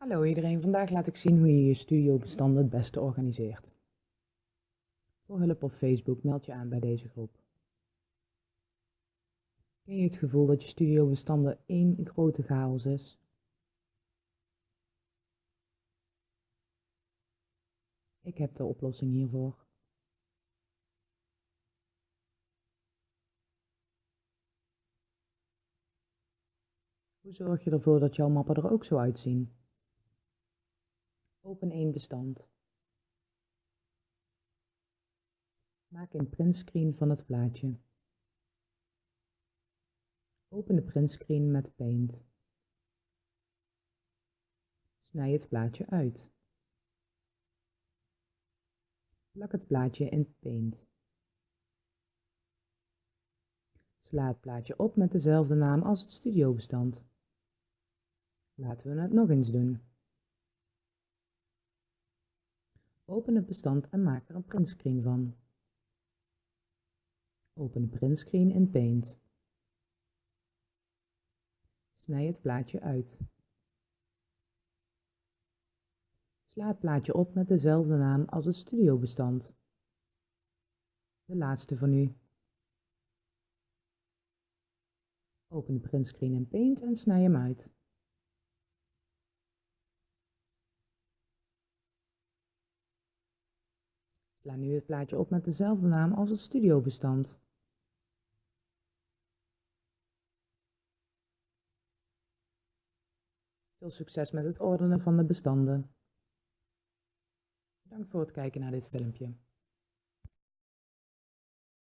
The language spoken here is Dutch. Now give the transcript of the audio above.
Hallo iedereen, vandaag laat ik zien hoe je je studiobestanden het beste organiseert. Voor hulp op Facebook meld je aan bij deze groep. Ken je het gevoel dat je studiobestanden één grote chaos is? Ik heb de oplossing hiervoor. Hoe zorg je ervoor dat jouw mappen er ook zo uitzien? Open één bestand. Maak een printscreen van het plaatje. Open de printscreen met Paint. Snij het plaatje uit. Plak het plaatje in Paint. Sla het plaatje op met dezelfde naam als het studiobestand. Laten we het nog eens doen. Open het bestand en maak er een printscreen van. Open de printscreen in Paint. Snij het plaatje uit. Sla het plaatje op met dezelfde naam als het studiobestand. De laatste van u. Open de printscreen in Paint en snij hem uit. Sla nu het plaatje op met dezelfde naam als het studiobestand. Veel succes met het ordenen van de bestanden. Bedankt voor het kijken naar dit filmpje.